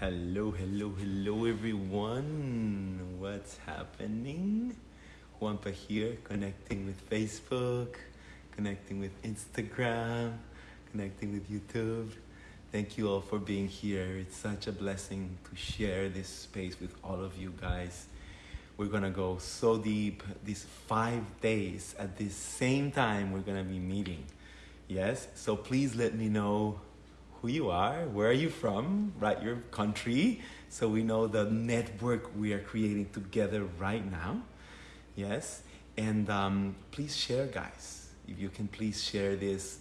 Hello, hello, hello, everyone. What's happening? Juanpa here, connecting with Facebook, connecting with Instagram, connecting with YouTube. Thank you all for being here. It's such a blessing to share this space with all of you guys. We're gonna go so deep these five days at the same time we're gonna be meeting. Yes, so please let me know who you are, where are you from, right? Your country, so we know the network we are creating together right now. Yes, and um, please share, guys. If you can, please share this.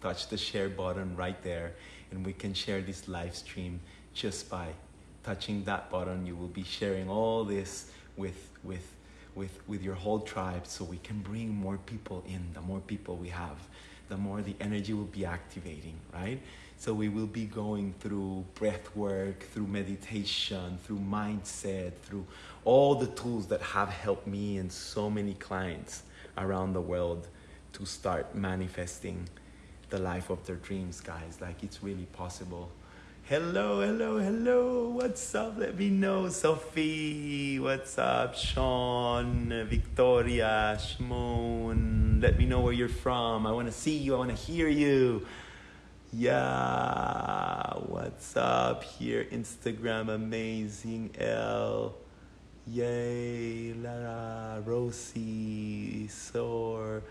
Touch the share button right there, and we can share this live stream just by touching that button. You will be sharing all this with with with with your whole tribe, so we can bring more people in. The more people we have the more the energy will be activating, right? So we will be going through breath work, through meditation, through mindset, through all the tools that have helped me and so many clients around the world to start manifesting the life of their dreams, guys. Like it's really possible. Hello, hello, hello. What's up? Let me know. Sophie. What's up? Sean, Victoria, Shmoon. Let me know where you're from. I want to see you. I want to hear you. Yeah. What's up here? Instagram. Amazing. L. Yay. Lara. Rosie. Soar.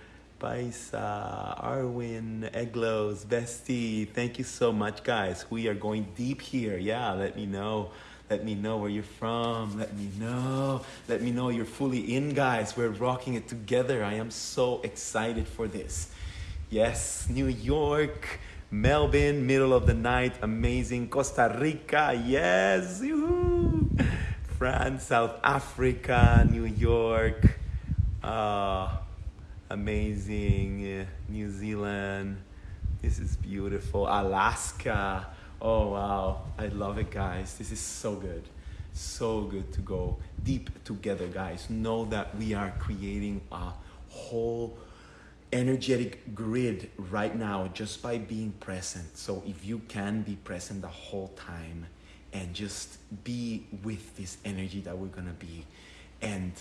Paisa, Arwin, Eglos, Bestie, thank you so much, guys. We are going deep here. Yeah, let me know. Let me know where you're from. Let me know. Let me know you're fully in, guys. We're rocking it together. I am so excited for this. Yes, New York, Melbourne, middle of the night, amazing. Costa Rica, yes. France, South Africa, New York. Uh, amazing. Uh, New Zealand. This is beautiful. Alaska. Oh, wow. I love it, guys. This is so good. So good to go deep together, guys. Know that we are creating a whole energetic grid right now just by being present. So if you can be present the whole time and just be with this energy that we're going to be and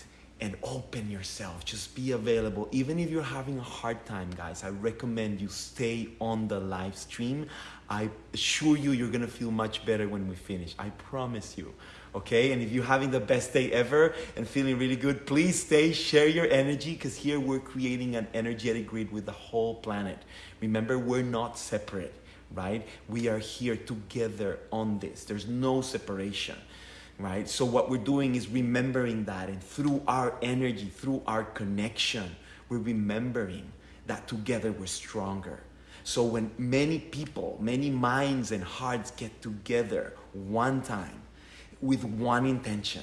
and open yourself. Just be available. Even if you're having a hard time, guys, I recommend you stay on the live stream. I assure you, you're gonna feel much better when we finish. I promise you. Okay, and if you're having the best day ever and feeling really good, please stay, share your energy, because here we're creating an energetic grid with the whole planet. Remember, we're not separate, right? We are here together on this. There's no separation right? So what we're doing is remembering that and through our energy, through our connection, we're remembering that together we're stronger. So when many people, many minds and hearts get together one time with one intention,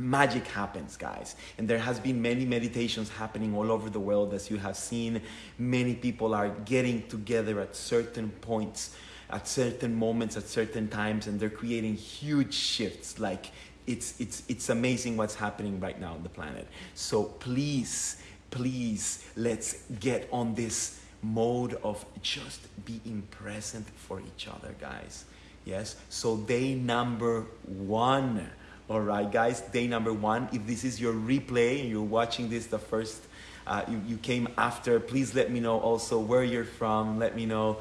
magic happens guys and there has been many meditations happening all over the world as you have seen many people are getting together at certain points at certain moments, at certain times, and they're creating huge shifts. Like it's it's it's amazing what's happening right now on the planet. So please, please, let's get on this mode of just being present for each other, guys. Yes. So day number one. All right, guys. Day number one. If this is your replay and you're watching this the first. Uh, you, you came after, please let me know also where you're from. Let me know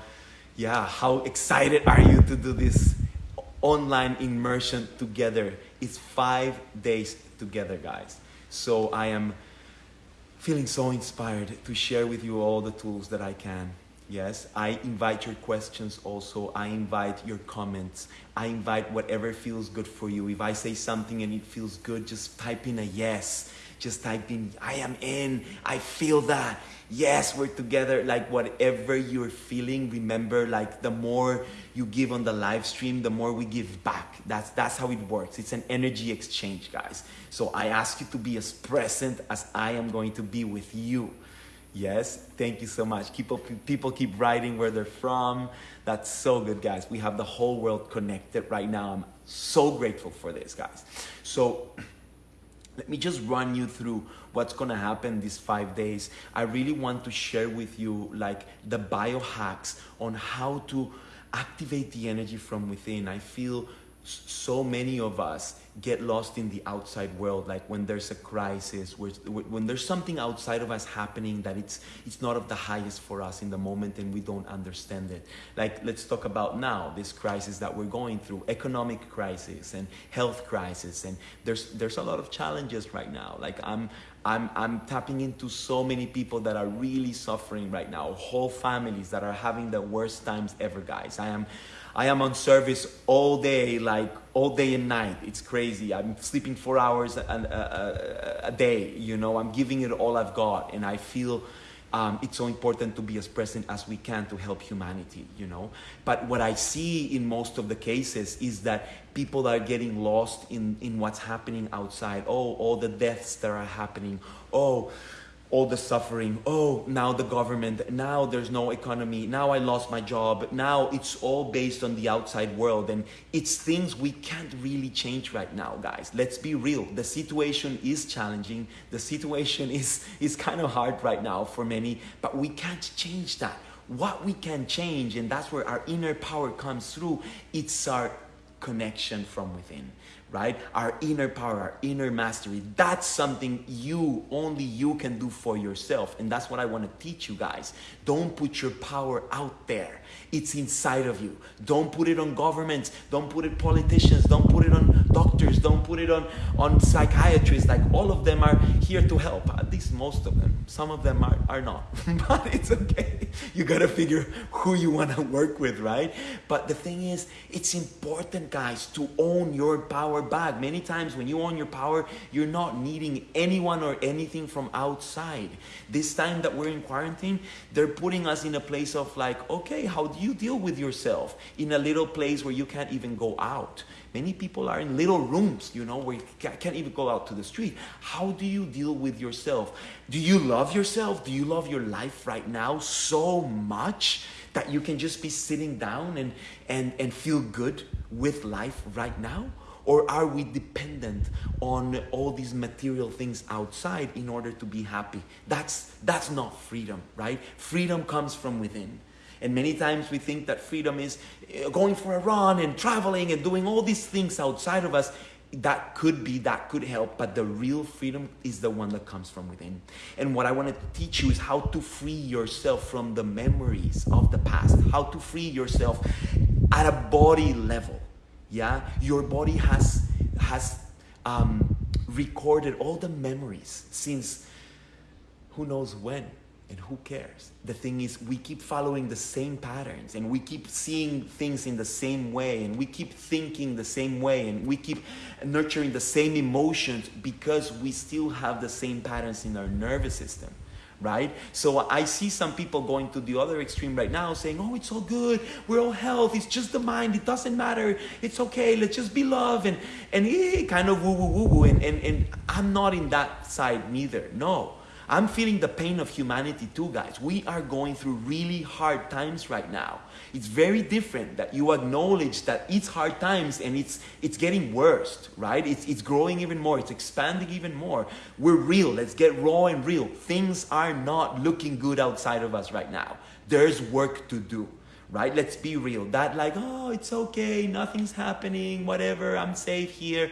yeah, how excited are you to do this online immersion together? It's five days together, guys. So I am feeling so inspired to share with you all the tools that I can. Yes, I invite your questions also. I invite your comments. I invite whatever feels good for you. If I say something and it feels good, just type in a yes. Just type in, I am in. I feel that yes, we're together. Like whatever you're feeling, remember, like the more you give on the live stream, the more we give back. That's that's how it works. It's an energy exchange, guys. So I ask you to be as present as I am going to be with you. Yes, thank you so much. People, people keep writing where they're from. That's so good, guys. We have the whole world connected right now. I'm so grateful for this, guys. So let me just run you through what's gonna happen these five days. I really want to share with you like the biohacks on how to activate the energy from within. I feel so many of us get lost in the outside world like when there's a crisis when there's something outside of us happening that it's it's not of the highest for us in the moment and we don't understand it like let's talk about now this crisis that we're going through economic crisis and health crisis and there's there's a lot of challenges right now like i'm I'm, I'm tapping into so many people that are really suffering right now, whole families that are having the worst times ever, guys. I am I am on service all day, like all day and night. It's crazy. I'm sleeping four hours a, a, a, a day. You know, I'm giving it all I've got, and I feel um, it's so important to be as present as we can to help humanity. You know, but what I see in most of the cases is that people are getting lost in in what's happening outside. Oh, all the deaths that are happening. Oh all the suffering. Oh, now the government, now there's no economy, now I lost my job. Now it's all based on the outside world. And it's things we can't really change right now, guys. Let's be real. The situation is challenging. The situation is, is kind of hard right now for many, but we can't change that. What we can change, and that's where our inner power comes through, it's our connection from within right? Our inner power, our inner mastery. That's something you, only you can do for yourself. And that's what I want to teach you guys. Don't put your power out there. It's inside of you. Don't put it on governments. Don't put it politicians. Don't put it on doctors. Don't put it on, on psychiatrists. Like all of them are here to help. At least most of them. Some of them are, are not. but it's okay. You got to figure who you want to work with, right? But the thing is, it's important, guys, to own your power back. Many times when you own your power, you're not needing anyone or anything from outside. This time that we're in quarantine, they're putting us in a place of like, okay, how do you deal with yourself in a little place where you can't even go out? Many people are in little rooms, you know, where you can't even go out to the street. How do you deal with yourself? Do you love yourself? Do you love your life right now so much that you can just be sitting down and, and, and feel good with life right now? Or are we dependent on all these material things outside in order to be happy? That's, that's not freedom, right? Freedom comes from within. And many times we think that freedom is uh, going for a run and traveling and doing all these things outside of us. That could be, that could help, but the real freedom is the one that comes from within. And what I want to teach you is how to free yourself from the memories of the past, how to free yourself at a body level. Yeah, your body has has um, recorded all the memories since who knows when and who cares? The thing is, we keep following the same patterns and we keep seeing things in the same way and we keep thinking the same way and we keep nurturing the same emotions because we still have the same patterns in our nervous system right? So I see some people going to the other extreme right now saying, oh, it's all good. We're all health. It's just the mind. It doesn't matter. It's okay. Let's just be love. And, and eh, kind of woo, woo, woo, woo. And, and, and I'm not in that side neither. No. I'm feeling the pain of humanity too, guys. We are going through really hard times right now. It's very different that you acknowledge that it's hard times and it's it's getting worse, right? It's it's growing even more, it's expanding even more. We're real. Let's get raw and real. Things are not looking good outside of us right now. There's work to do right? Let's be real. That like, oh, it's okay, nothing's happening, whatever, I'm safe here.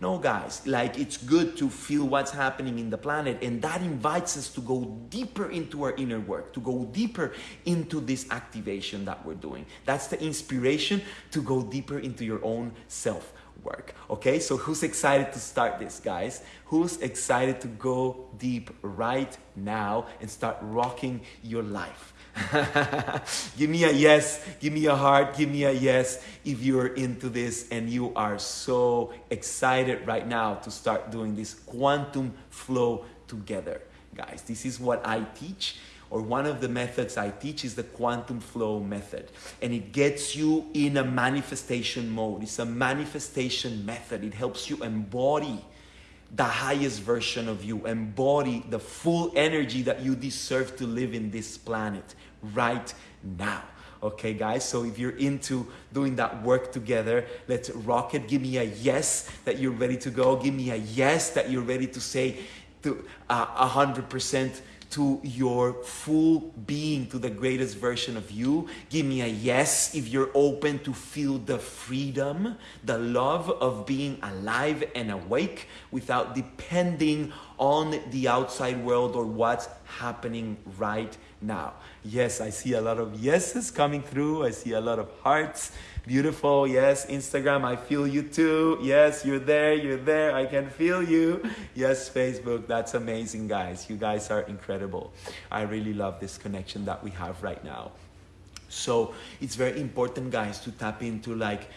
No, guys, like it's good to feel what's happening in the planet, and that invites us to go deeper into our inner work, to go deeper into this activation that we're doing. That's the inspiration to go deeper into your own self work. Okay, so who's excited to start this, guys? Who's excited to go deep right now and start rocking your life? give me a yes, give me a heart, give me a yes if you're into this and you are so excited right now to start doing this quantum flow together. Guys, this is what I teach or one of the methods I teach is the quantum flow method. And it gets you in a manifestation mode. It's a manifestation method. It helps you embody the highest version of you, embody the full energy that you deserve to live in this planet right now. Okay, guys, so if you're into doing that work together, let's rock it. Give me a yes that you're ready to go. Give me a yes that you're ready to say to uh, a hundred percent to your full being, to the greatest version of you. Give me a yes if you're open to feel the freedom, the love of being alive and awake without depending on the outside world or what's happening right now. Yes, I see a lot of yeses coming through. I see a lot of hearts. Beautiful. Yes, Instagram, I feel you too. Yes, you're there. You're there. I can feel you. Yes, Facebook. That's amazing, guys. You guys are incredible. I really love this connection that we have right now. So it's very important, guys, to tap into like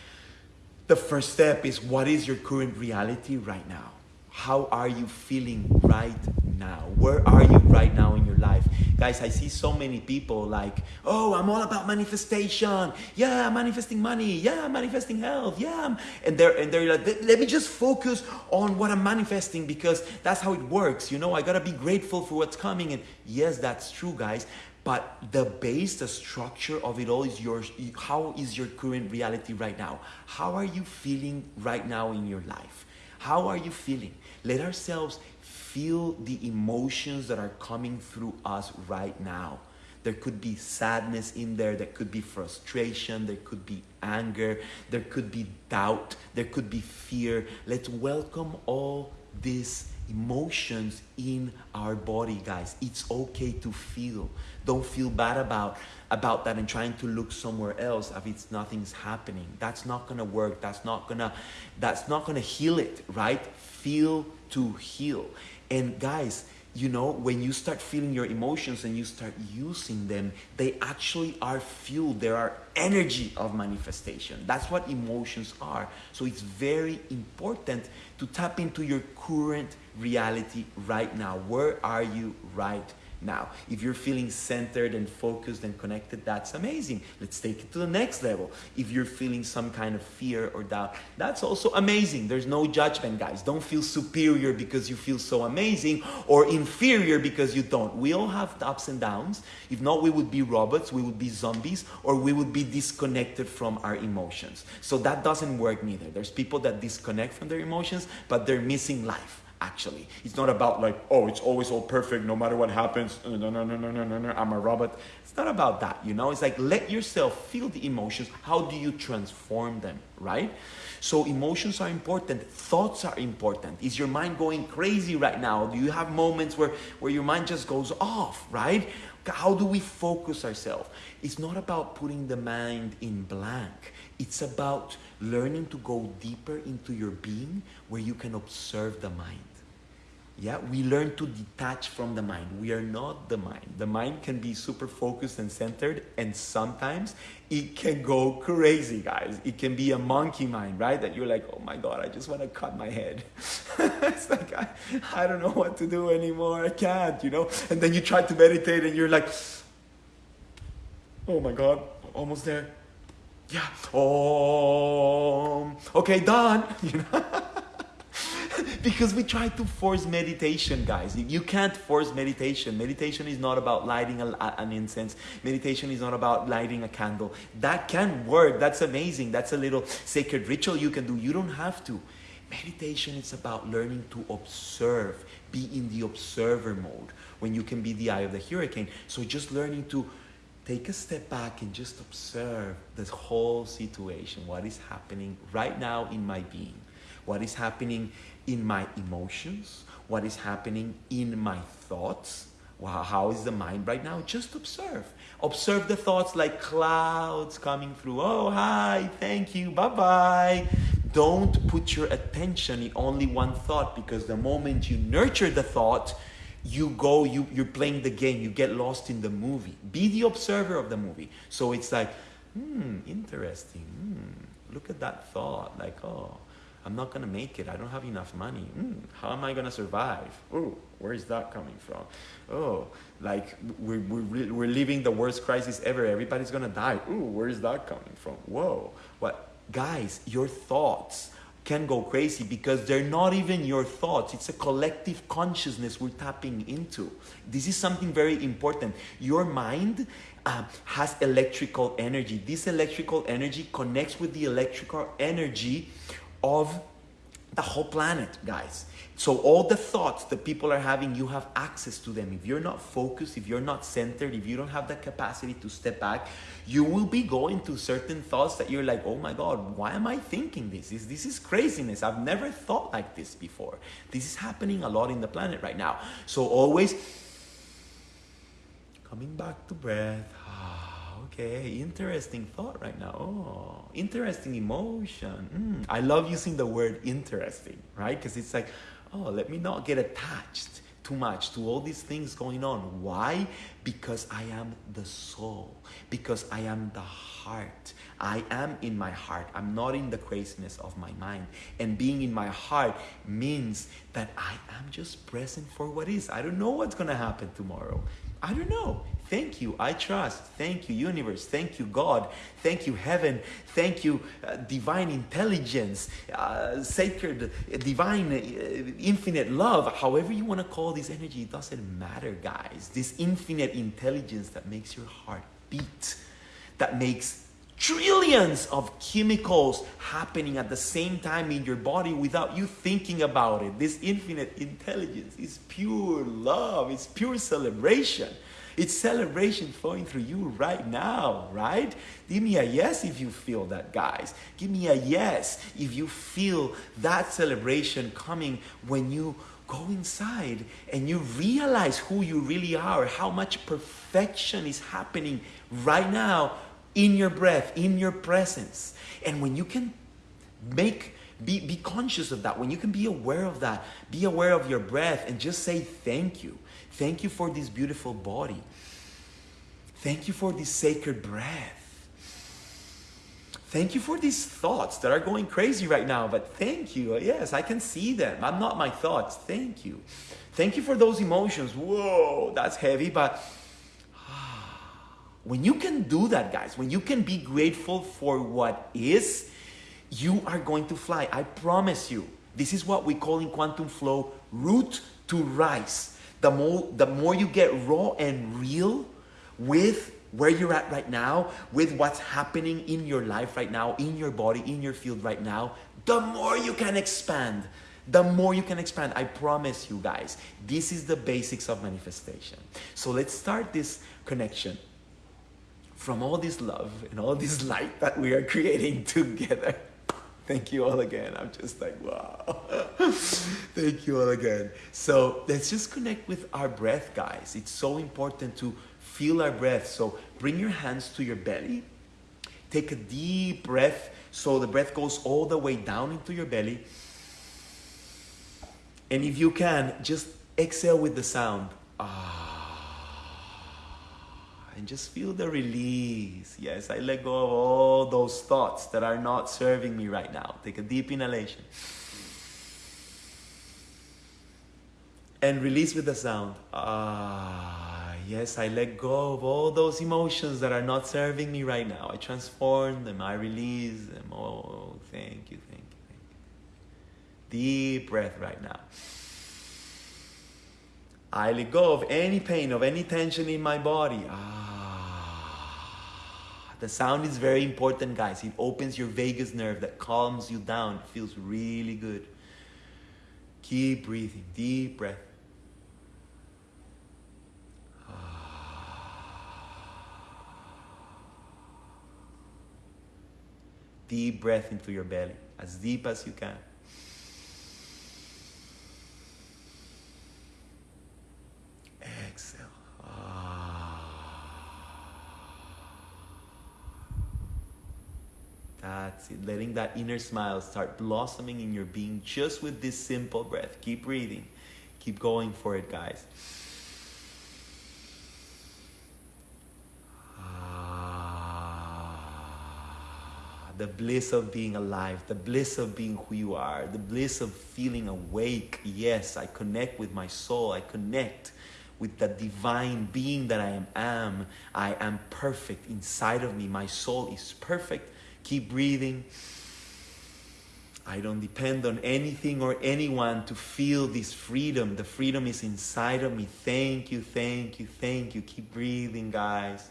the first step is what is your current reality right now? How are you feeling right now? Where are you right now in your life? Guys, I see so many people like, oh, I'm all about manifestation. Yeah, I'm manifesting money. Yeah, I'm manifesting health. Yeah. And they're, and they're like, let me just focus on what I'm manifesting because that's how it works. You know, I got to be grateful for what's coming. And yes, that's true, guys. But the base, the structure of it all is yours. How is your current reality right now? How are you feeling right now in your life? How are you feeling? Let ourselves feel the emotions that are coming through us right now. There could be sadness in there, there could be frustration, there could be anger, there could be doubt, there could be fear. Let's welcome all these emotions in our body, guys. It's okay to feel. Don't feel bad about about that and trying to look somewhere else if it's nothing's happening. That's not gonna work. That's not gonna that's not gonna heal it, right? Feel to heal. And guys, you know, when you start feeling your emotions and you start using them, they actually are fuel. There are energy of manifestation. That's what emotions are. So it's very important to tap into your current reality right now. Where are you right now, if you're feeling centered and focused and connected, that's amazing. Let's take it to the next level. If you're feeling some kind of fear or doubt, that's also amazing. There's no judgment, guys. Don't feel superior because you feel so amazing or inferior because you don't. We all have ups and downs. If not, we would be robots, we would be zombies, or we would be disconnected from our emotions. So that doesn't work neither. There's people that disconnect from their emotions, but they're missing life actually. It's not about like, oh, it's always all perfect no matter what happens. No, no, no, no, no, no, no, I'm a robot. It's not about that, you know? It's like let yourself feel the emotions. How do you transform them, right? So emotions are important. Thoughts are important. Is your mind going crazy right now? Do you have moments where, where your mind just goes off, right? How do we focus ourselves? It's not about putting the mind in blank. It's about learning to go deeper into your being where you can observe the mind. Yeah, we learn to detach from the mind. We are not the mind. The mind can be super focused and centered, and sometimes it can go crazy, guys. It can be a monkey mind, right? That you're like, oh my God, I just want to cut my head. it's like, I, I don't know what to do anymore. I can't, you know? And then you try to meditate and you're like, oh my God, almost there. Yeah. Oh, okay, done. You know? because we try to force meditation, guys. You can't force meditation. Meditation is not about lighting a, an incense. Meditation is not about lighting a candle. That can work. That's amazing. That's a little sacred ritual you can do. You don't have to. Meditation is about learning to observe, be in the observer mode when you can be the eye of the hurricane. So just learning to take a step back and just observe this whole situation. What is happening right now in my being? What is happening in my emotions, what is happening in my thoughts. How is the mind right now? Just observe. Observe the thoughts like clouds coming through. Oh, hi, thank you, bye bye. Don't put your attention in only one thought because the moment you nurture the thought, you go, you, you're playing the game, you get lost in the movie. Be the observer of the movie. So it's like, hmm, interesting. Hmm, look at that thought. Like, oh, I'm not gonna make it. I don't have enough money. Mm, how am I gonna survive? Oh, where is that coming from? Oh, like we're, we're, we're living the worst crisis ever. Everybody's gonna die. Oh, where is that coming from? Whoa. What? Guys, your thoughts can go crazy because they're not even your thoughts. It's a collective consciousness we're tapping into. This is something very important. Your mind uh, has electrical energy. This electrical energy connects with the electrical energy of the whole planet, guys. So all the thoughts that people are having, you have access to them. If you're not focused, if you're not centered, if you don't have the capacity to step back, you will be going to certain thoughts that you're like, oh my God, why am I thinking this? This, this is craziness. I've never thought like this before. This is happening a lot in the planet right now. So always coming back to breath. Ah. Okay, interesting thought right now. Oh, interesting emotion. Mm, I love using the word interesting, right? Because it's like, oh, let me not get attached too much to all these things going on. Why? Because I am the soul, because I am the heart. I am in my heart. I'm not in the craziness of my mind. And being in my heart means that I am just present for what is. I don't know what's going to happen tomorrow. I don't know. Thank you. I trust. Thank you, universe. Thank you, God. Thank you, heaven. Thank you, uh, divine intelligence, uh, sacred, uh, divine, uh, infinite love. However, you want to call this energy, it doesn't matter, guys. This infinite intelligence that makes your heart beat, that makes trillions of chemicals happening at the same time in your body without you thinking about it. This infinite intelligence is pure love, it's pure celebration. It's celebration flowing through you right now, right? Give me a yes if you feel that, guys. Give me a yes if you feel that celebration coming when you go inside and you realize who you really are, how much perfection is happening right now in your breath, in your presence. And when you can make be, be conscious of that, when you can be aware of that, be aware of your breath and just say thank you. Thank you for this beautiful body. Thank you for this sacred breath. Thank you for these thoughts that are going crazy right now, but thank you. Yes, I can see them. I'm not my thoughts. Thank you. Thank you for those emotions. Whoa, that's heavy, but when you can do that, guys, when you can be grateful for what is, you are going to fly. I promise you. This is what we call in quantum flow root to rise. The more, the more you get raw and real with where you're at right now, with what's happening in your life right now, in your body, in your field right now, the more you can expand. The more you can expand. I promise you guys, this is the basics of manifestation. So let's start this connection from all this love and all this light that we are creating together. Thank you all again. I'm just like, wow. Thank you all again. So let's just connect with our breath, guys. It's so important to feel our breath. So bring your hands to your belly. Take a deep breath so the breath goes all the way down into your belly. And if you can, just exhale with the sound. Ah and just feel the release. Yes, I let go of all those thoughts that are not serving me right now. Take a deep inhalation. And release with the sound. Ah, yes, I let go of all those emotions that are not serving me right now. I transform them, I release them. Oh, thank you, thank you, thank you. Deep breath right now. I let go of any pain, of any tension in my body. Ah. The sound is very important, guys. It opens your vagus nerve that calms you down. It feels really good. Keep breathing, deep breath. Deep breath into your belly, as deep as you can. Exhale. That's it. Letting that inner smile start blossoming in your being just with this simple breath. Keep breathing. Keep going for it, guys. Ah, the bliss of being alive, the bliss of being who you are, the bliss of feeling awake. Yes, I connect with my soul. I connect with the divine being that I am. I am perfect inside of me. My soul is perfect Keep breathing. I don't depend on anything or anyone to feel this freedom. The freedom is inside of me. Thank you, thank you, thank you. Keep breathing, guys.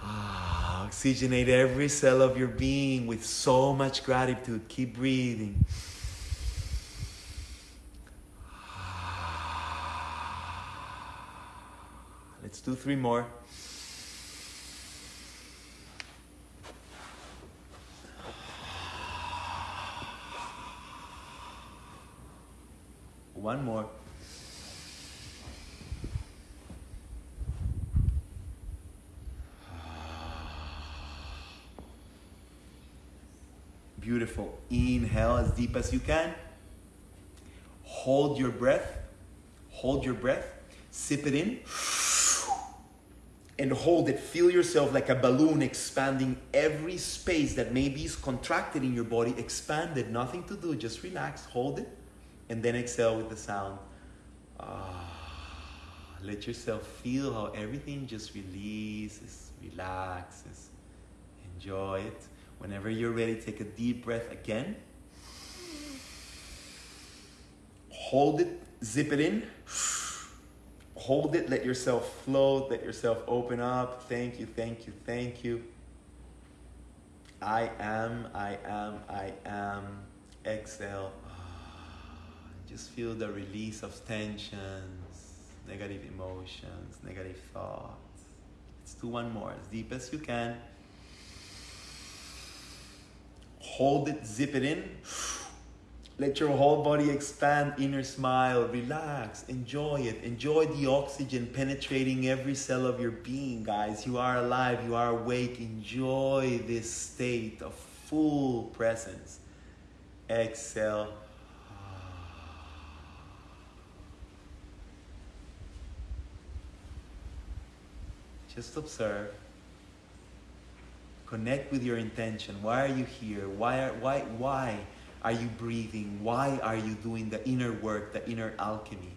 Ah, Oxygenate every cell of your being with so much gratitude. Keep breathing. Let's do three more. One more. Beautiful. Inhale as deep as you can. Hold your breath. Hold your breath. Sip it in. And hold it. Feel yourself like a balloon expanding every space that maybe is contracted in your body. Expand it. Nothing to do. Just relax. Hold it. And then exhale with the sound. Ah, let yourself feel how everything just releases, relaxes. Enjoy it. Whenever you're ready, take a deep breath again. Hold it, zip it in. Hold it, let yourself float, let yourself open up. Thank you, thank you, thank you. I am, I am, I am. Exhale. Just feel the release of tensions, negative emotions, negative thoughts. Let's do one more, as deep as you can. Hold it, zip it in. Let your whole body expand, inner smile, relax, enjoy it. Enjoy the oxygen penetrating every cell of your being, guys. You are alive, you are awake. Enjoy this state of full presence. Exhale. Just observe. Connect with your intention. Why are you here? Why are, why, why are you breathing? Why are you doing the inner work, the inner alchemy?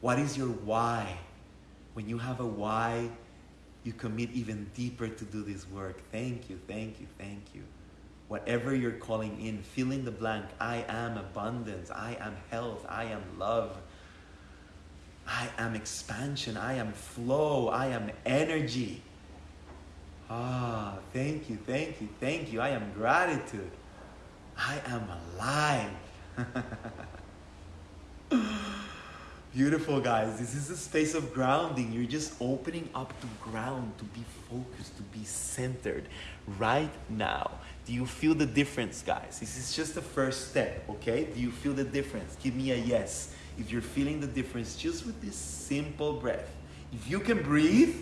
What is your why? When you have a why, you commit even deeper to do this work. Thank you, thank you, thank you. Whatever you're calling in, fill in the blank. I am abundance. I am health. I am love. I am expansion. I am flow. I am energy. Ah, thank you, thank you, thank you. I am gratitude. I am alive. Beautiful, guys. This is a space of grounding. You're just opening up to ground, to be focused, to be centered right now. Do you feel the difference, guys? This is just the first step, okay? Do you feel the difference? Give me a yes if you're feeling the difference just with this simple breath. If you can breathe,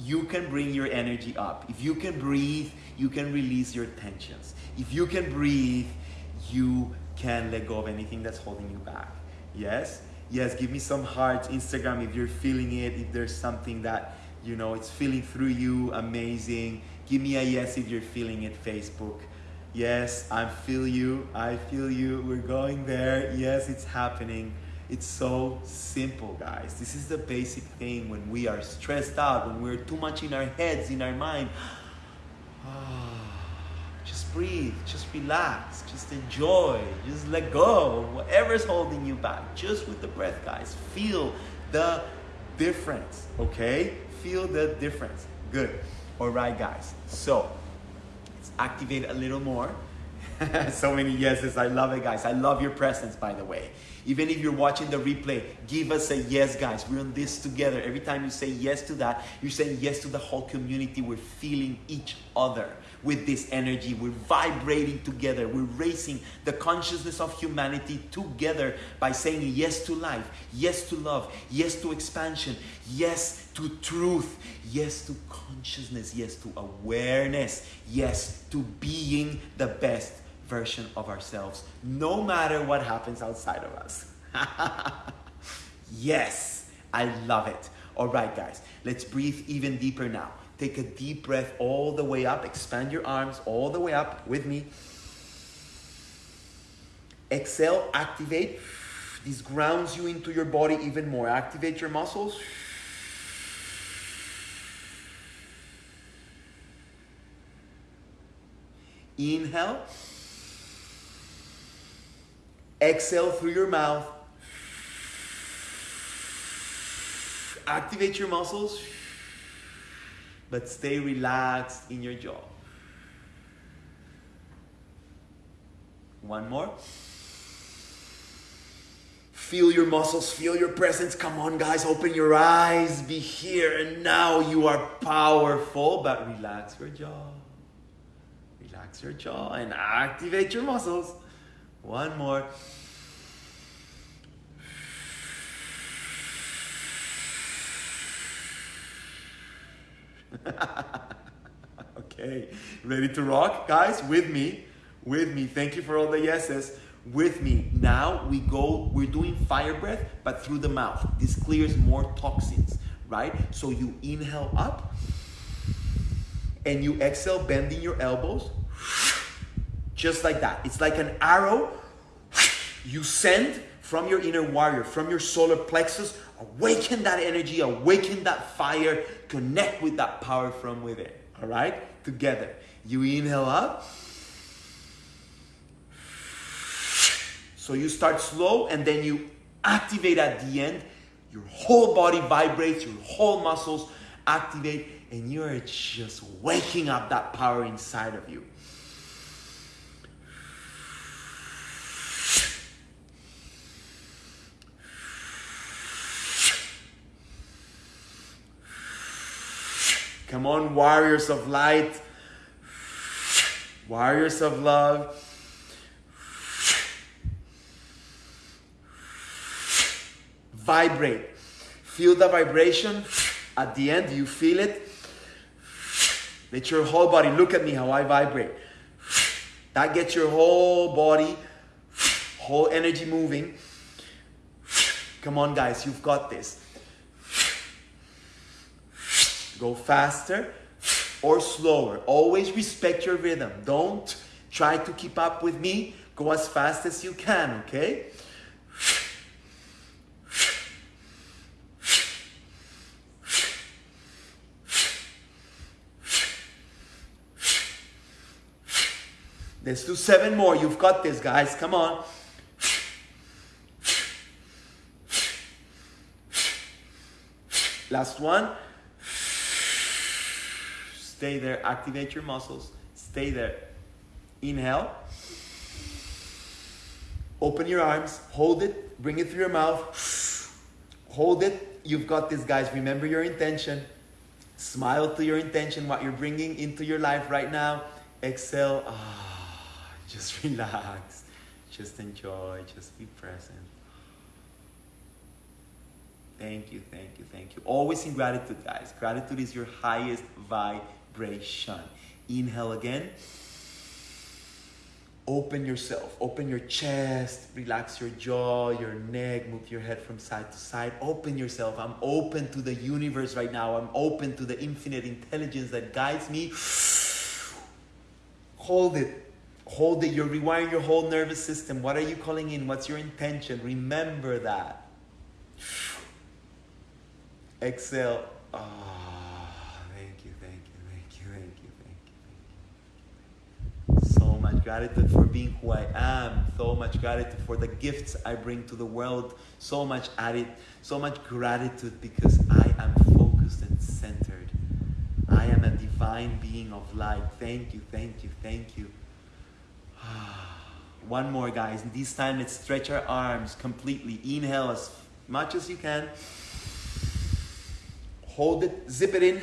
you can bring your energy up. If you can breathe, you can release your tensions. If you can breathe, you can let go of anything that's holding you back. Yes? Yes, give me some hearts, Instagram, if you're feeling it, if there's something that, you know, it's feeling through you, amazing. Give me a yes if you're feeling it, Facebook. Yes, I feel you, I feel you, we're going there. Yes, it's happening. It's so simple, guys. This is the basic thing when we are stressed out, when we're too much in our heads, in our mind. just breathe, just relax, just enjoy, just let go of whatever's holding you back. Just with the breath, guys. Feel the difference, okay? Feel the difference. Good. All right, guys. So, let's activate a little more. so many yeses. I love it, guys. I love your presence, by the way. Even if you're watching the replay, give us a yes, guys. We're on this together. Every time you say yes to that, you're saying yes to the whole community. We're feeling each other with this energy. We're vibrating together. We're raising the consciousness of humanity together by saying yes to life, yes to love, yes to expansion, yes to truth, yes to consciousness, yes to awareness, yes to being the best version of ourselves, no matter what happens outside of us. yes, I love it. All right, guys, let's breathe even deeper now. Take a deep breath all the way up. Expand your arms all the way up with me. Exhale, activate. This grounds you into your body even more. Activate your muscles. Inhale. Exhale through your mouth. Activate your muscles. but stay relaxed in your jaw. One more. Feel your muscles, feel your presence. Come on, guys, open your eyes. Be here and now. You are powerful, but relax your jaw. Relax your jaw and activate your muscles. One more. okay, ready to rock, guys? With me, with me. Thank you for all the yeses with me. Now we go, we're doing fire breath, but through the mouth. This clears more toxins, right? So you inhale up and you exhale, bending your elbows, just like that. It's like an arrow you send from your inner warrior, from your solar plexus. Awaken that energy, awaken that fire, connect with that power from within. All right? Together. You inhale up So you start slow and then you activate at the end. Your whole body vibrates, your whole muscles activate, and you are just waking up that power inside of you. Come on, warriors of light, warriors of love. vibrate. Feel the vibration. At the end, you feel it. Let your whole body look at me how I vibrate. That gets your whole body, whole energy moving. Come on, guys, you've got this. Go faster or slower. Always respect your rhythm. Don't try to keep up with me. Go as fast as you can, okay? Let's do seven more. You've got this, guys. Come on. Last one. Stay there. Activate your muscles. Stay there. Inhale. Open your arms. Hold it. Bring it through your mouth. Hold it. You've got this, guys. Remember your intention. Smile to your intention, what you're bringing into your life right now. Exhale. Ah. Just relax. Just enjoy. Just be present. Thank you, thank you, thank you. Always in gratitude, guys. Gratitude is your highest vibration. Inhale again. Open yourself, open your chest, relax your jaw, your neck, move your head from side to side. Open yourself. I'm open to the universe right now. I'm open to the infinite intelligence that guides me. Hold it Hold it. You're rewiring your whole nervous system. What are you calling in? What's your intention? Remember that. Exhale. Oh, thank you, thank you, thank you, thank you, thank you. So much gratitude for being who I am. So much gratitude for the gifts I bring to the world. So much added, so much gratitude because I am focused and centered. I am a divine being of light. Thank you, thank you, thank you. One more, guys. This time, let's stretch our arms completely. Inhale as much as you can. Hold it, zip it in.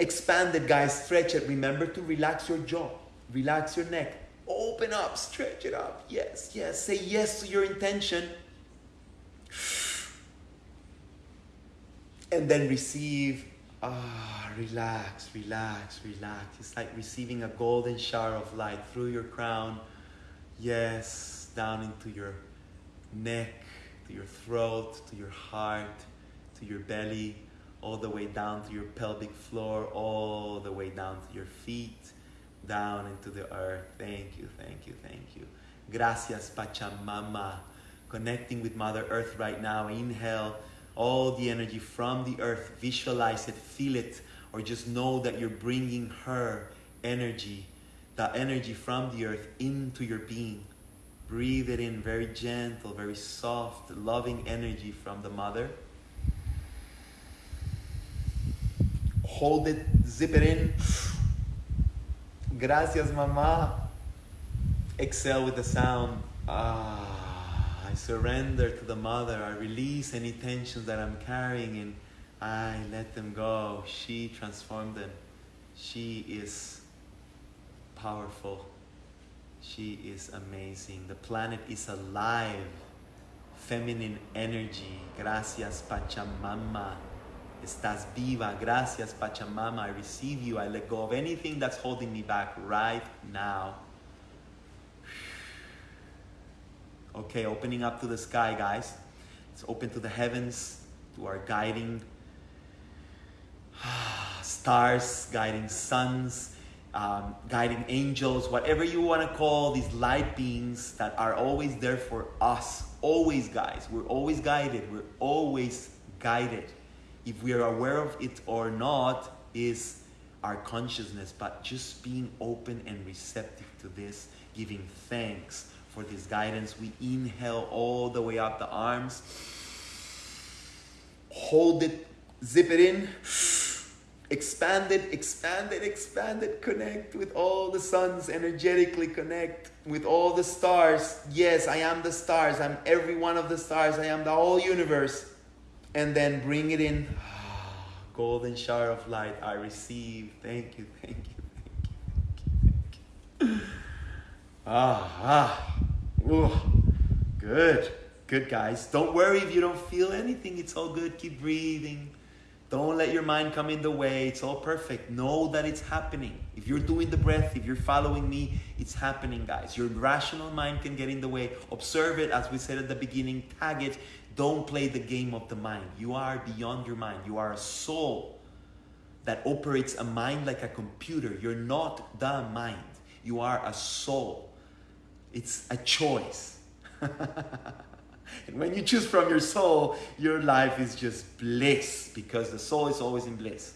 Expand it, guys. Stretch it. Remember to relax your jaw, relax your neck. Open up, stretch it up. Yes, yes. Say yes to your intention. And then receive. Ah, relax, relax, relax. It's like receiving a golden shower of light through your crown Yes, down into your neck, to your throat, to your heart, to your belly, all the way down to your pelvic floor, all the way down to your feet, down into the earth. Thank you, thank you, thank you. Gracias, Pachamama. Connecting with Mother Earth right now. Inhale all the energy from the earth. Visualize it, feel it, or just know that you're bringing her energy that energy from the earth into your being. Breathe it in very gentle, very soft, loving energy from the mother. Hold it, zip it in. Gracias, mama. Exhale with the sound. Ah, I surrender to the mother. I release any tensions that I'm carrying and I let them go. She transformed them. She is powerful. She is amazing. The planet is alive. Feminine energy. Gracias, Pachamama. Estás viva. Gracias, Pachamama. I receive you. I let go of anything that's holding me back right now. Okay, opening up to the sky, guys. It's open to the heavens, to our guiding stars, guiding suns, um, guiding angels, whatever you want to call these light beings that are always there for us. Always, guys. We're always guided. We're always guided. If we are aware of it or not, is our consciousness, but just being open and receptive to this, giving thanks for this guidance. We inhale all the way up the arms, hold it, zip it in expand it, expand it, expand it, connect with all the suns, energetically connect with all the stars. Yes, I am the stars. I'm every one of the stars. I am the whole universe. And then bring it in. Golden shower of light I receive. Thank you, thank you, thank you, thank you, thank you. Ah, ah. Ooh, good, good, guys. Don't worry if you don't feel anything. It's all good. Keep breathing. Don't let your mind come in the way. It's all perfect. Know that it's happening. If you're doing the breath, if you're following me, it's happening, guys. Your rational mind can get in the way. Observe it, as we said at the beginning, tag it. Don't play the game of the mind. You are beyond your mind. You are a soul that operates a mind like a computer. You're not the mind, you are a soul. It's a choice. And when you choose from your soul, your life is just bliss because the soul is always in bliss.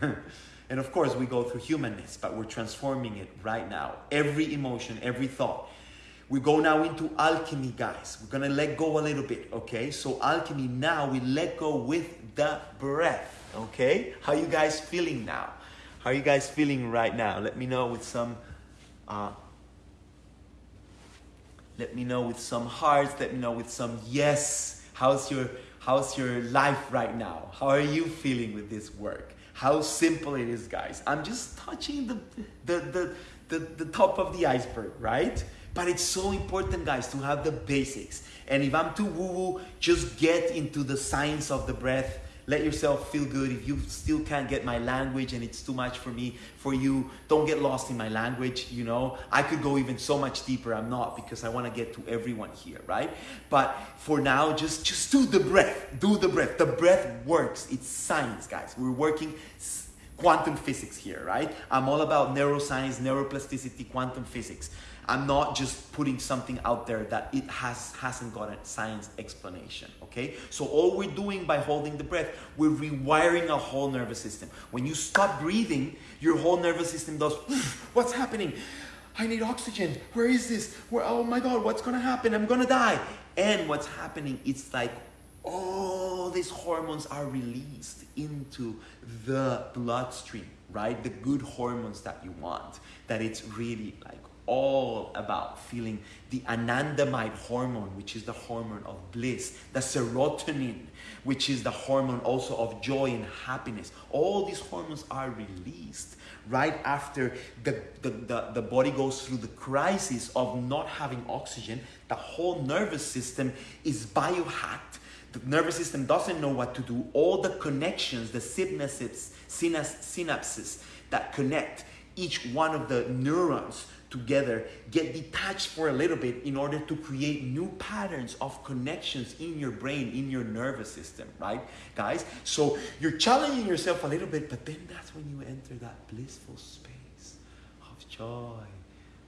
and of course, we go through humanness, but we're transforming it right now. Every emotion, every thought. We go now into alchemy, guys. We're gonna let go a little bit, okay? So alchemy now we let go with the breath, okay? How you guys feeling now? How you guys feeling right now? Let me know with some uh, let me know with some hearts. Let me know with some yes. How's your How's your life right now? How are you feeling with this work? How simple it is, guys. I'm just touching the the the, the, the top of the iceberg, right? But it's so important, guys, to have the basics. And if I'm too woo-woo, just get into the science of the breath let yourself feel good. If you still can't get my language and it's too much for me, for you, don't get lost in my language. You know, I could go even so much deeper. I'm not because I want to get to everyone here, right? But for now, just just do the breath. Do the breath. The breath works. It's science, guys. We're working quantum physics here, right? I'm all about neuroscience, neuroplasticity, quantum physics. I'm not just putting something out there that it has hasn't got a science explanation. Okay, so all we're doing by holding the breath, we're rewiring a whole nervous system. When you stop breathing, your whole nervous system does. What's happening? I need oxygen. Where is this? Where? Oh my God! What's gonna happen? I'm gonna die. And what's happening? It's like all these hormones are released into the bloodstream, right? The good hormones that you want. That it's really like all about feeling the anandamide hormone, which is the hormone of bliss, the serotonin, which is the hormone also of joy and happiness. All these hormones are released right after the, the, the, the body goes through the crisis of not having oxygen. The whole nervous system is biohacked. The nervous system doesn't know what to do. All the connections, the synapses, synapses that connect each one of the neurons together get detached for a little bit in order to create new patterns of connections in your brain, in your nervous system, right, guys? So you're challenging yourself a little bit, but then that's when you enter that blissful space of joy,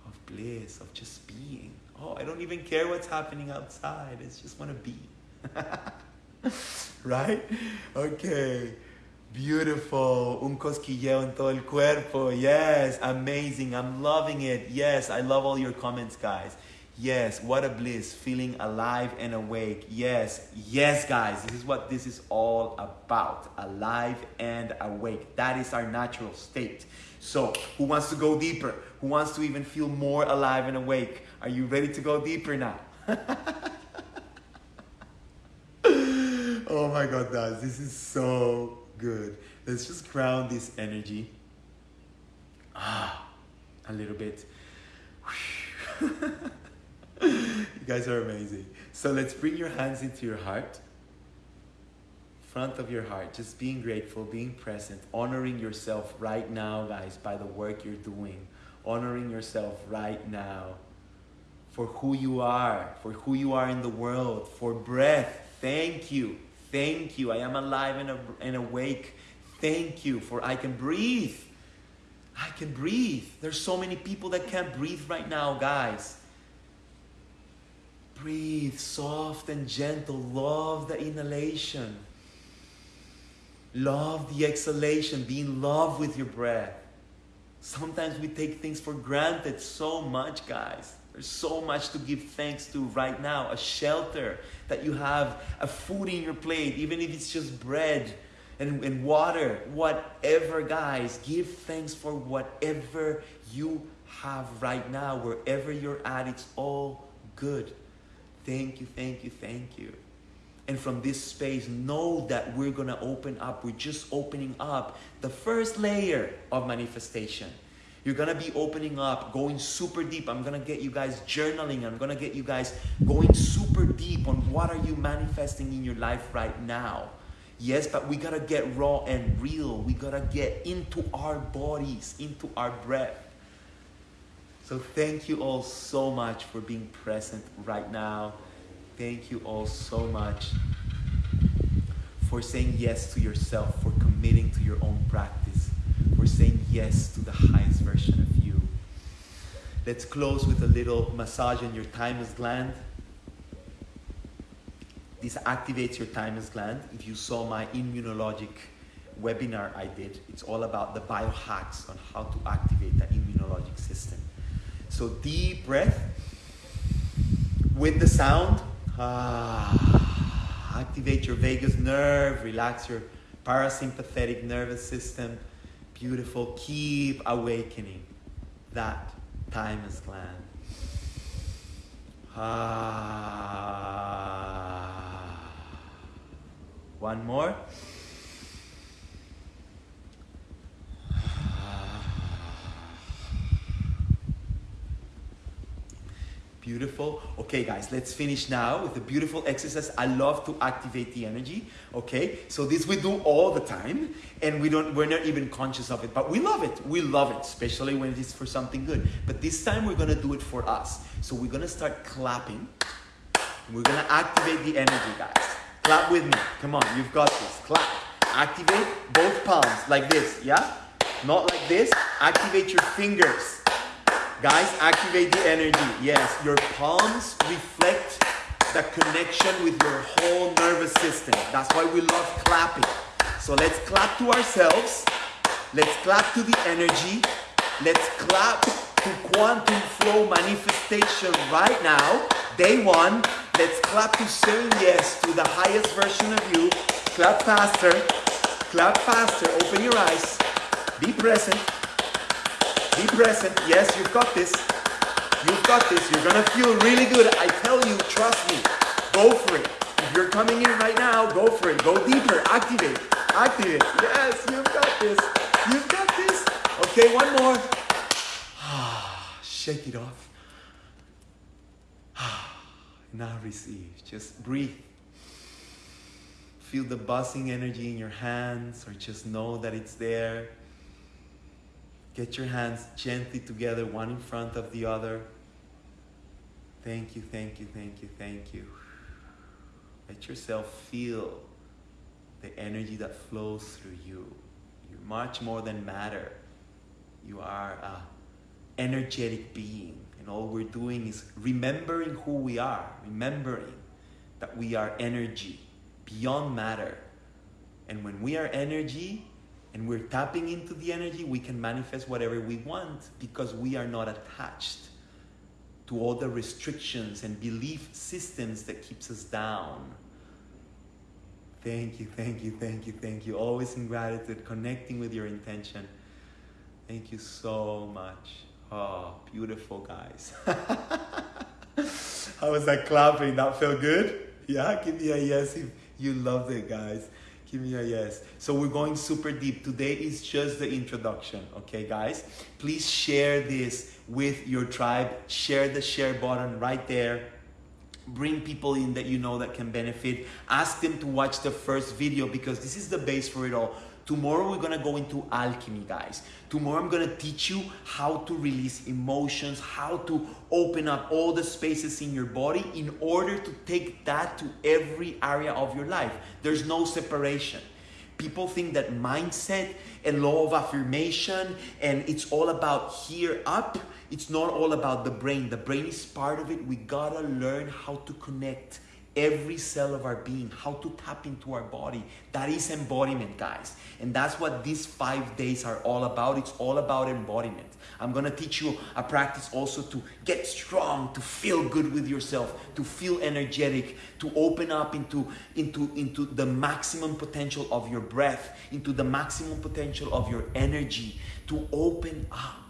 of bliss, of just being. Oh, I don't even care what's happening outside. I just want to be. right? Okay. Beautiful. Un cosquilleo en todo el cuerpo. Yes. Amazing. I'm loving it. Yes. I love all your comments, guys. Yes, what a bliss. Feeling alive and awake. Yes, yes, guys. This is what this is all about. Alive and awake. That is our natural state. So, who wants to go deeper? Who wants to even feel more alive and awake? Are you ready to go deeper now? oh my God, guys. This is so good. Let's just ground this energy. Ah, a little bit. you guys are amazing. So let's bring your hands into your heart, front of your heart, just being grateful, being present, honoring yourself right now, guys, by the work you're doing, honoring yourself right now for who you are, for who you are in the world, for breath. Thank you. Thank you. I am alive and, and awake. Thank you for I can breathe. I can breathe. There's so many people that can't breathe right now, guys. Breathe soft and gentle. Love the inhalation. Love the exhalation. Be in love with your breath. Sometimes we take things for granted so much, guys. There's so much to give thanks to right now. A shelter that you have, a food in your plate, even if it's just bread and, and water, whatever, guys. Give thanks for whatever you have right now, wherever you're at. It's all good. Thank you, thank you, thank you. And from this space, know that we're going to open up. We're just opening up the first layer of manifestation. You're going to be opening up, going super deep. I'm going to get you guys journaling. I'm going to get you guys going super deep on what are you manifesting in your life right now. Yes, but we got to get raw and real. We got to get into our bodies, into our breath. So thank you all so much for being present right now. Thank you all so much for saying yes to yourself, for committing to your own practice, saying yes to the highest version of you. Let's close with a little massage on your thymus gland. This activates your thymus gland. If you saw my immunologic webinar I did, it's all about the biohacks on how to activate the immunologic system. So deep breath with the sound. Ah, activate your vagus nerve, relax your parasympathetic nervous system. Beautiful. Keep awakening that thymus gland. Ah. One more. Beautiful. Okay, guys, let's finish now with a beautiful exercise. I love to activate the energy. Okay, so this we do all the time, and we don't. We're not even conscious of it, but we love it. We love it, especially when it is for something good. But this time we're gonna do it for us. So we're gonna start clapping. We're gonna activate the energy, guys. Clap with me. Come on, you've got this. Clap. Activate both palms like this. Yeah, not like this. Activate your fingers. Guys, activate the energy. Yes, your palms reflect the connection with your whole nervous system. That's why we love clapping. So let's clap to ourselves. Let's clap to the energy. Let's clap to quantum flow manifestation right now. Day one. Let's clap to saying yes to the highest version of you. Clap faster. Clap faster. Open your eyes. Be present. Be present. Yes, you've got this. You've got this. You're going to feel really good. I tell you, trust me. Go for it. If you're coming in right now, go for it. Go deeper. Activate. Activate. Yes, you've got this. You've got this. Okay, one more. Shake it off. Ah now receive. Just breathe. Feel the buzzing energy in your hands, or just know that it's there. Get your hands gently together, one in front of the other. Thank you, thank you, thank you, thank you. Let yourself feel the energy that flows through you. You're much more than matter. You are an energetic being. And all we're doing is remembering who we are, remembering that we are energy beyond matter. And when we are energy, and we're tapping into the energy, we can manifest whatever we want because we are not attached to all the restrictions and belief systems that keeps us down. Thank you, thank you, thank you, thank you. Always in gratitude, connecting with your intention. Thank you so much. Oh, beautiful guys. How was that clapping? That felt good? Yeah, give me a yes if you loved it, guys. Give me a yes. So we're going super deep. Today is just the introduction, okay, guys? Please share this with your tribe. Share the share button right there. Bring people in that you know that can benefit. Ask them to watch the first video because this is the base for it all. Tomorrow we're gonna go into alchemy, guys. Tomorrow I'm gonna teach you how to release emotions, how to open up all the spaces in your body in order to take that to every area of your life. There's no separation. People think that mindset and law of affirmation and it's all about here up. It's not all about the brain. The brain is part of it. We gotta learn how to connect every cell of our being, how to tap into our body. That is embodiment, guys. And that's what these five days are all about. It's all about embodiment. I'm gonna teach you a practice also to get strong, to feel good with yourself, to feel energetic, to open up into, into, into the maximum potential of your breath, into the maximum potential of your energy, to open up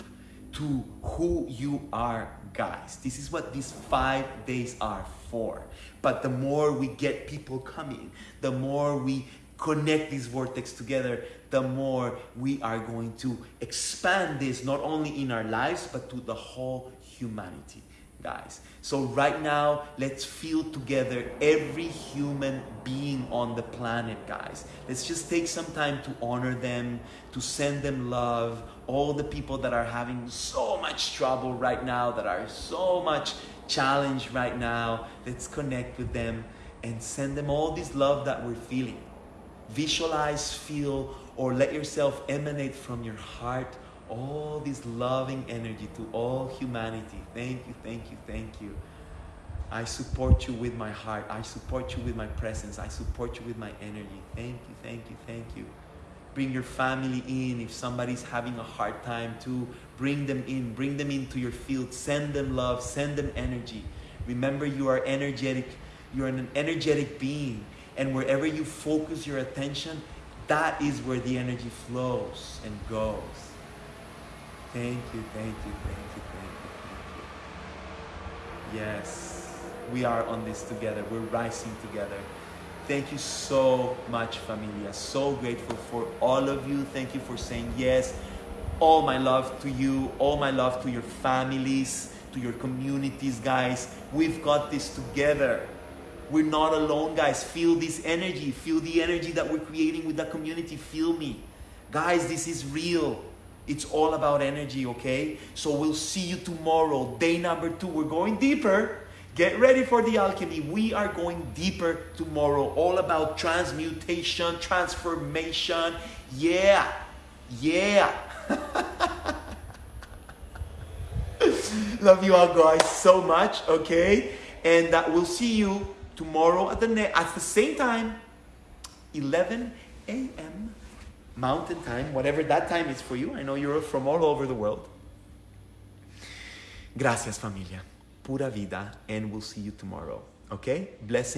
to who you are, guys. This is what these five days are for. But the more we get people coming, the more we connect these vortex together, the more we are going to expand this not only in our lives but to the whole humanity, guys. So right now, let's feel together every human being on the planet, guys. Let's just take some time to honor them, to send them love. All the people that are having so much trouble right now, that are so much challenge right now. Let's connect with them and send them all this love that we're feeling. Visualize, feel, or let yourself emanate from your heart all this loving energy to all humanity. Thank you, thank you, thank you. I support you with my heart. I support you with my presence. I support you with my energy. Thank you, thank you, thank you. Bring your family in. If somebody's having a hard time to bring them in. Bring them into your field. Send them love. Send them energy. Remember, you are energetic. You're an energetic being. And wherever you focus your attention, that is where the energy flows and goes. Thank you, thank you, thank you, thank you, thank you. Yes, we are on this together. We're rising together. Thank you so much, familia. So grateful for all of you. Thank you for saying yes. All my love to you. All my love to your families, to your communities, guys. We've got this together. We're not alone, guys. Feel this energy. Feel the energy that we're creating with the community. Feel me. Guys, this is real. It's all about energy, okay? So we'll see you tomorrow, day number two. We're going deeper. Get ready for the alchemy. We are going deeper tomorrow, all about transmutation, transformation. Yeah, yeah. Love you all guys so much, okay? And uh, we'll see you tomorrow at the ne- at the same time, 11 a.m. Mountain Time, whatever that time is for you. I know you're from all over the world. Gracias, familia. Pura vida, and we'll see you tomorrow. Okay? Blessing.